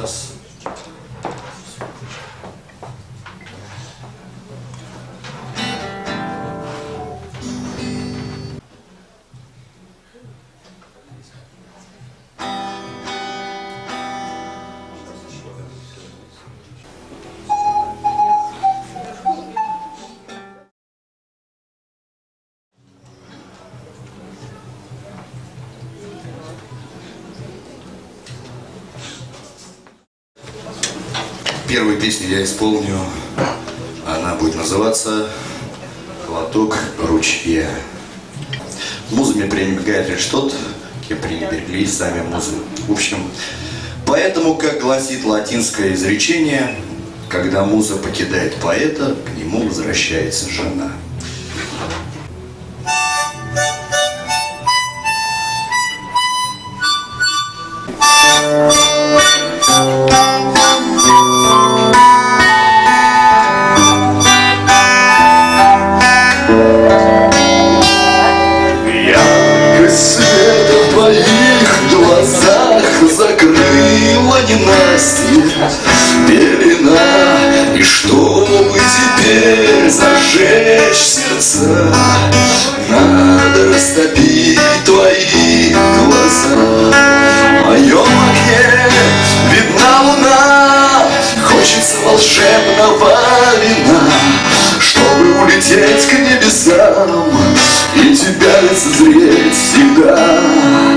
crianças Первую песню я исполню. Она будет называться «Глоток ручья». Музами пренебрегает лишь тот, кем пренебрегли сами музы. В общем, поэтому, как гласит латинское изречение, когда муза покидает поэта, к нему возвращается жена. Зажечь сердца. Надо растопить твои глаза. В моем окне видна луна. Хочется волшебного вина Чтобы улететь к небесам И тебя лицезреть всегда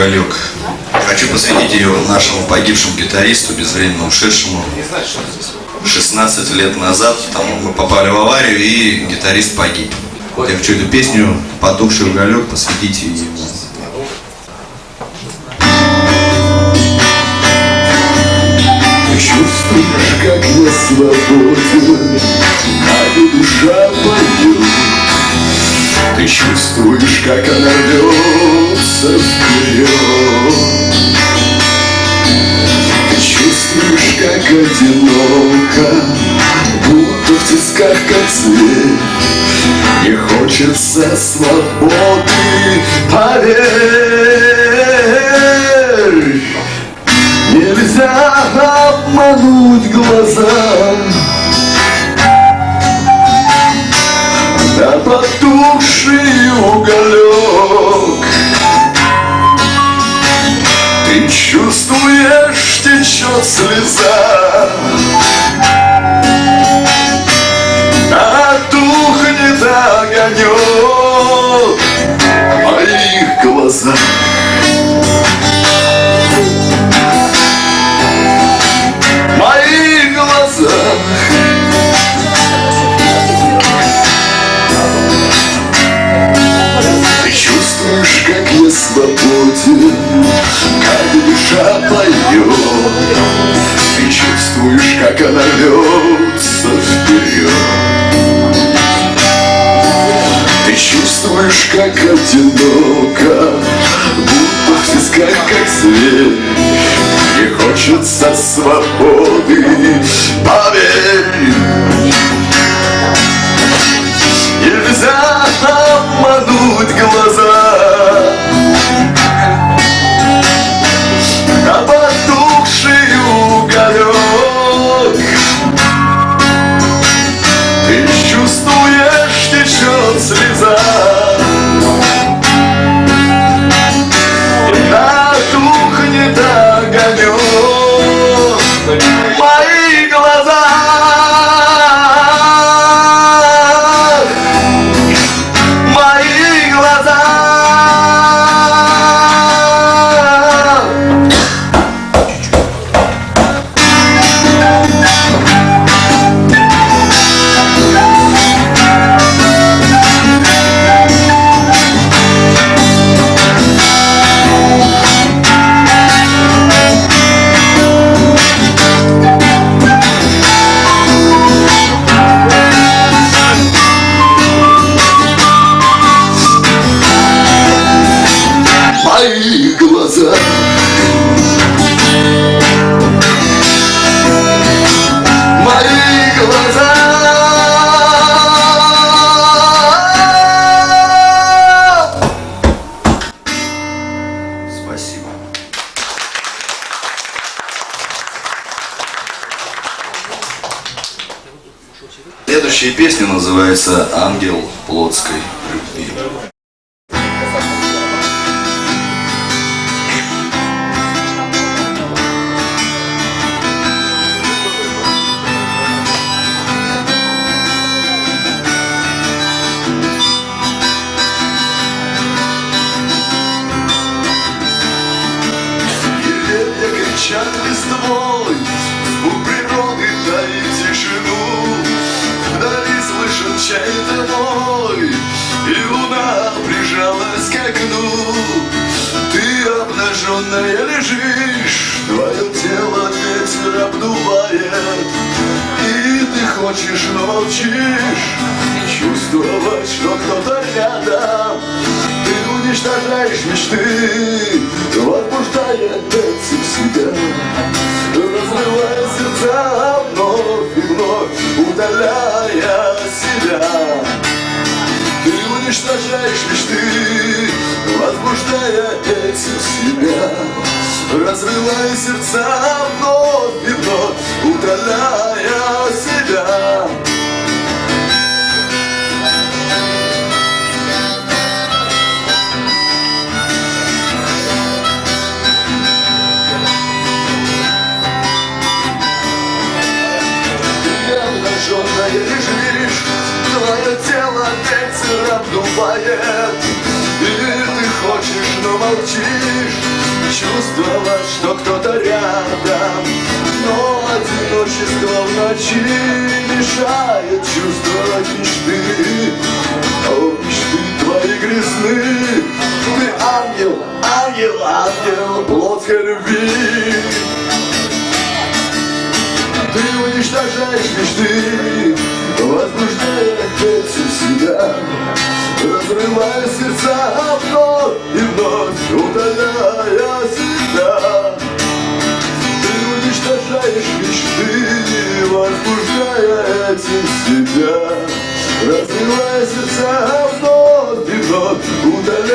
уголек». Хочу посвятить ее нашему погибшему гитаристу, безвременно ушедшему. 16 лет назад там, мы попали в аварию, и гитарист погиб. Я хочу эту песню «Потухший уголек» посвятить ему. Чувствуешь, как я свободен и душа поет Ты чувствуешь, как она рвется вперед Ты чувствуешь, как одиноко Будто в тисках, зверь. Мне хочется свободы, одиноко, будто в тисках, как зверь. Мне хочется свободы, поверь. Нельзя обмануть глаза кричат листвой, звук природы таит тишину. Вдали слышен чей-то вой, и луна прижалась к окну. Ты обнаженная лежишь, твое тело ветер обдувает, и ты хочешь, но молчишь, чувствовать, что кто-то рядом. Уничтожаешь мечты, возбуждая этим себя, разрывая сердца вновь и вновь, удаляя себя. Ты уничтожаешь мечты, возбуждая этим себя, разрывая сердца вновь и вновь, удаляя себя. Чувствовать, что кто-то рядом, но одиночество в ночи мешает чувствовать мечты, о, мечты твои грязны, ты ангел, ангел, ангел плотской любви. Ты уничтожаешь мечты, возбуждая этим себя, разрывая сердца вновь и вновь, удаляя уничтожаешь мечты, возбуждая этим себя, разрывая сердца вновь и вновь, удаляя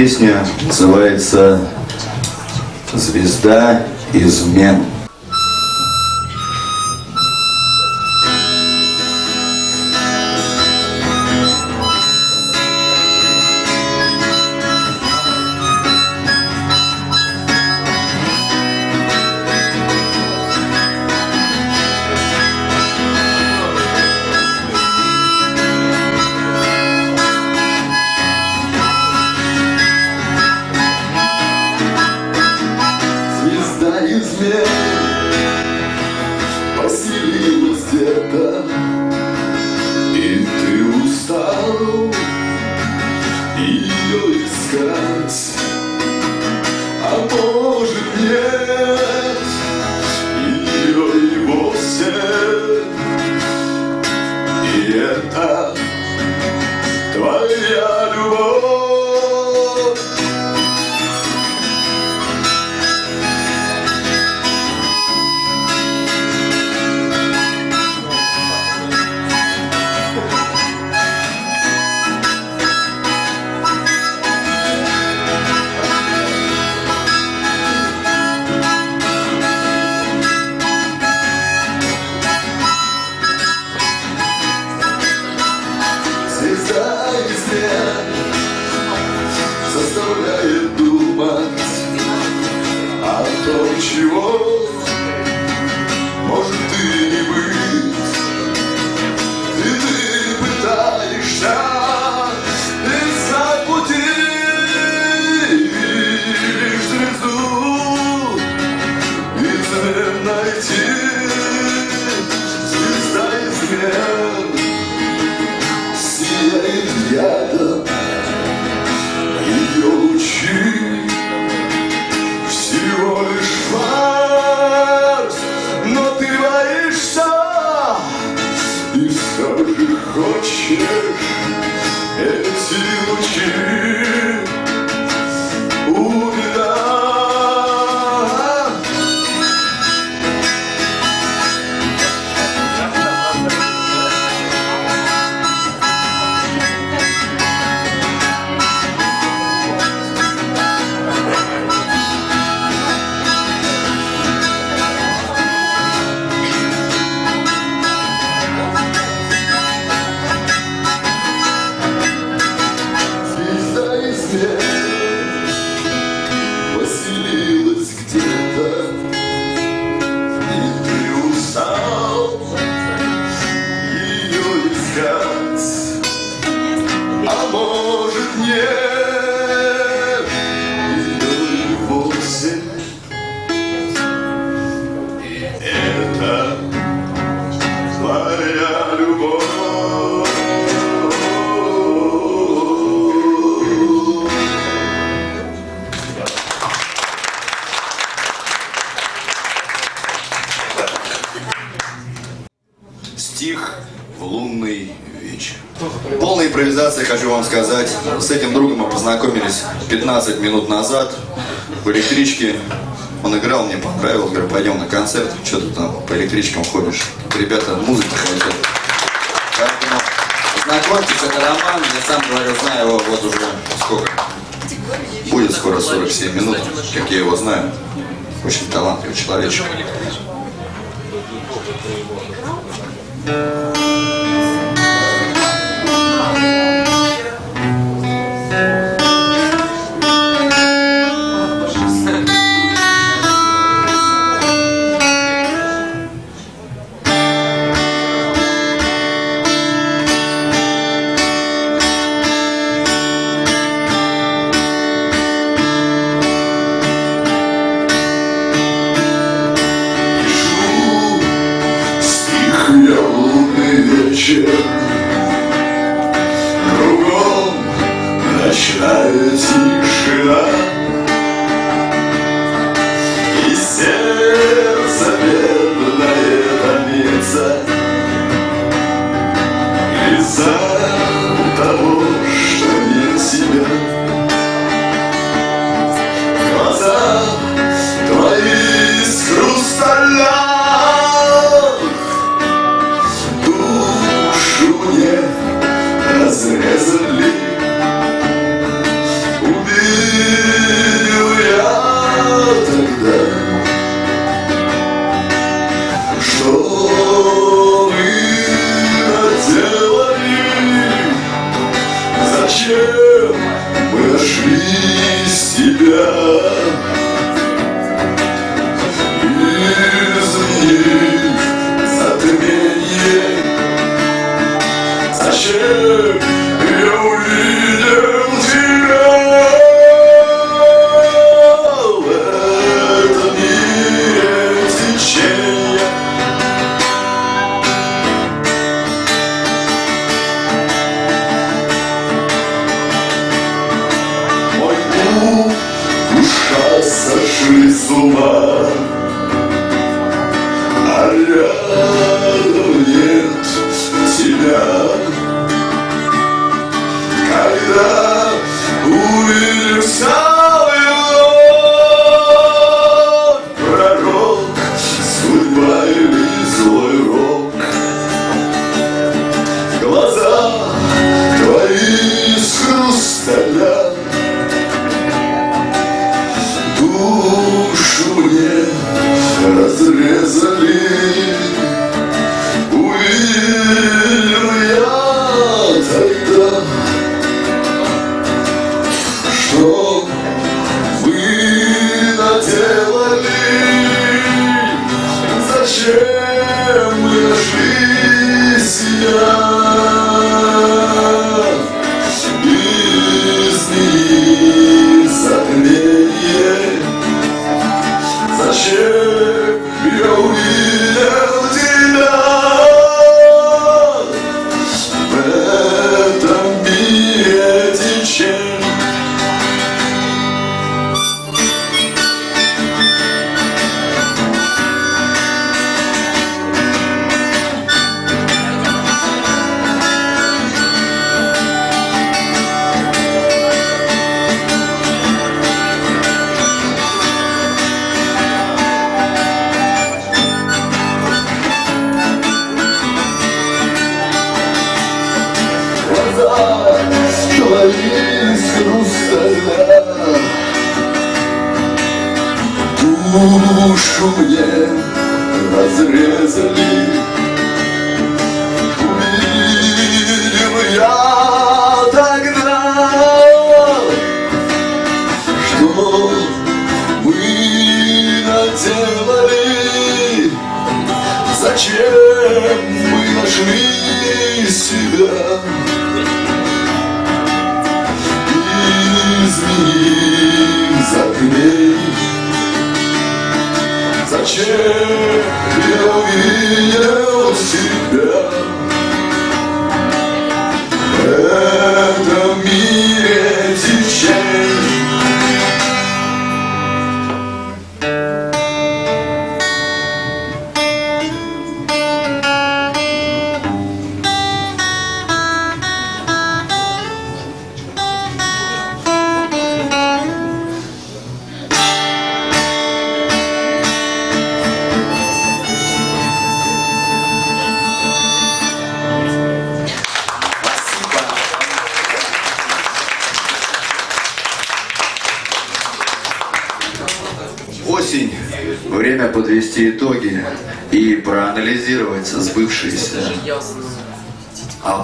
песня называется «Звезда измен». В лунный вечер. Полная импровизация, хочу вам сказать. С этим другом мы познакомились 15 минут назад в электричке. Он играл, мне понравилось. Говорю, пойдем на концерт. Что ты там по электричкам ходишь? Ребята, музыку хотят. Поэтому знакомьтесь, это Роман. Я сам говорю, знаю его вот уже сколько. Будет скоро 47 минут, как я его знаю. Очень талантливый человечек. Пишу лунный 그 душу мне разрезали ночи я увидел себя.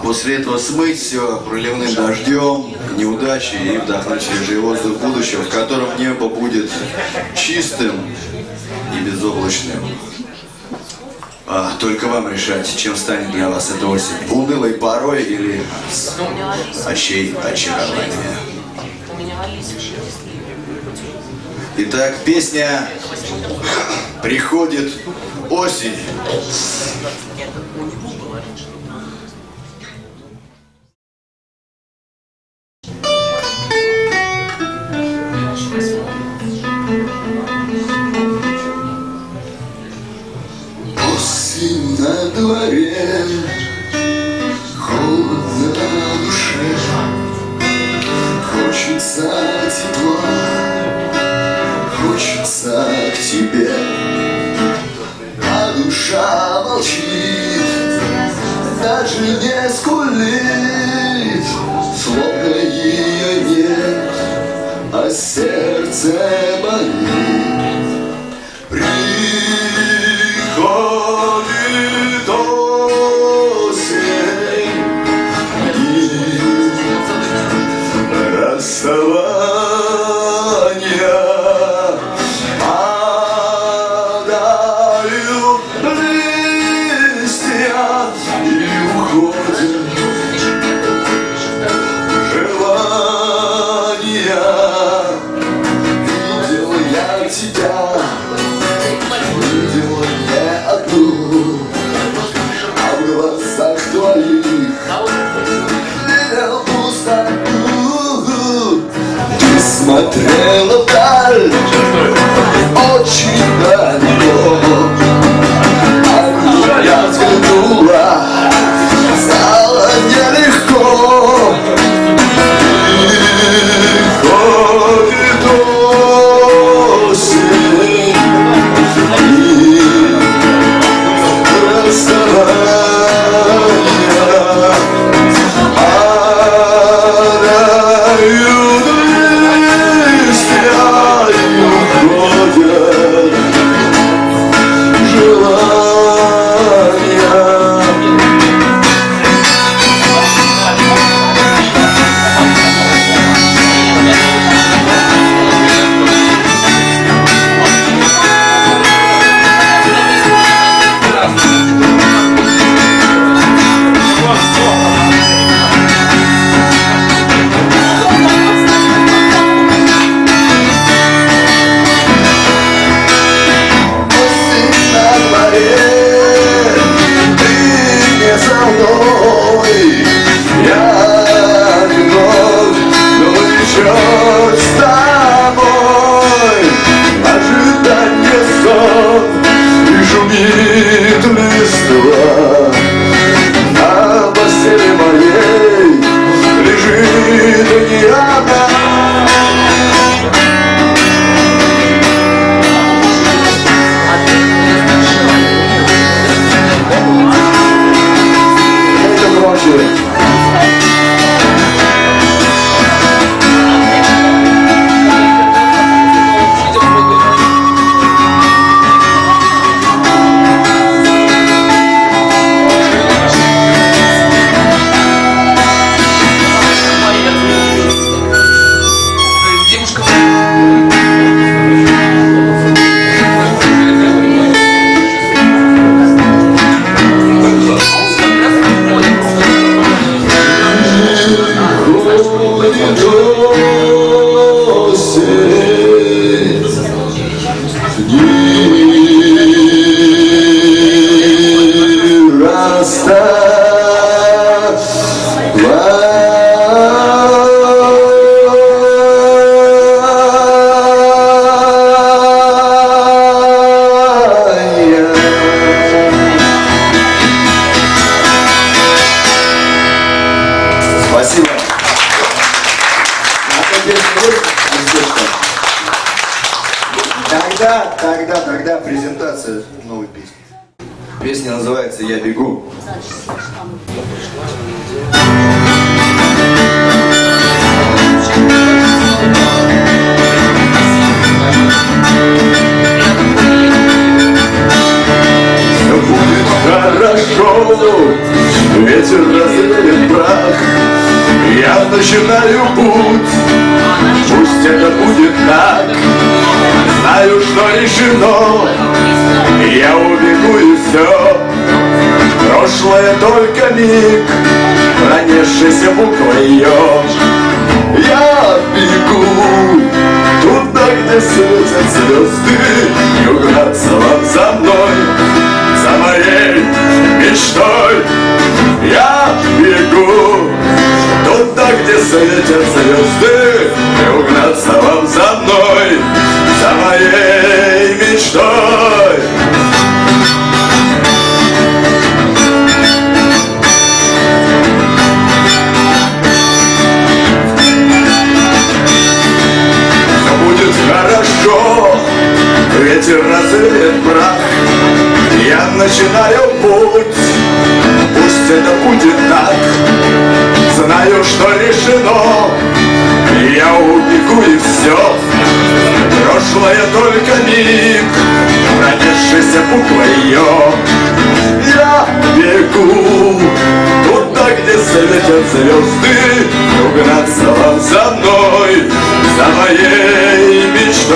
После этого смыть все проливным дождем, неудачи и вдохнуть свежий воздух будущего, в котором небо будет чистым и безоблачным. А, только вам решать, чем станет для вас эта осень. Унылой порой или очей очарования. Итак, песня «Приходит осень». Треноталь Очень Песня называется «Я бегу». Где светят звезды, не угнаться вам за мной, за моей мечтой. Я бегу туда, где светят звезды, не угнаться вам за мной, начинаю путь, пусть это будет так. Знаю, что решено, я убегу и все. Прошлое только миг, пронесшийся буквой ее. Я бегу туда, где светят звезды, угнаться вам за мной, за моей мечтой.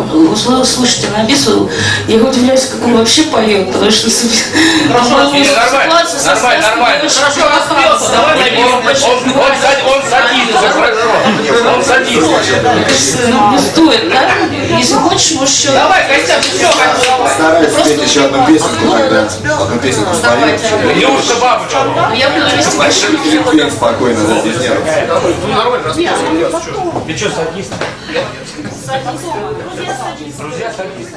Слушайте, на бису я удивляюсь, как он вообще поет, потому что Хорошо, нормально, нормально, нормально. Хорошо, распелся, Давай на давай бис. Он, он, сад- он садится, хорошо. Он садится. Ну, не стоит, да? Если хочешь, можешь еще... Давай, Костян, ты все, Стараюсь спеть еще одну песенку, тогда одну песенку спою. Неужто бабочка? Я буду вести. Петь спокойно, да, без нервов. Ты что, садист? Друзья, садись.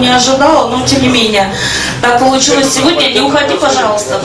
не ожидала, но тем не менее. Так получилось сегодня. Не уходи, пожалуйста.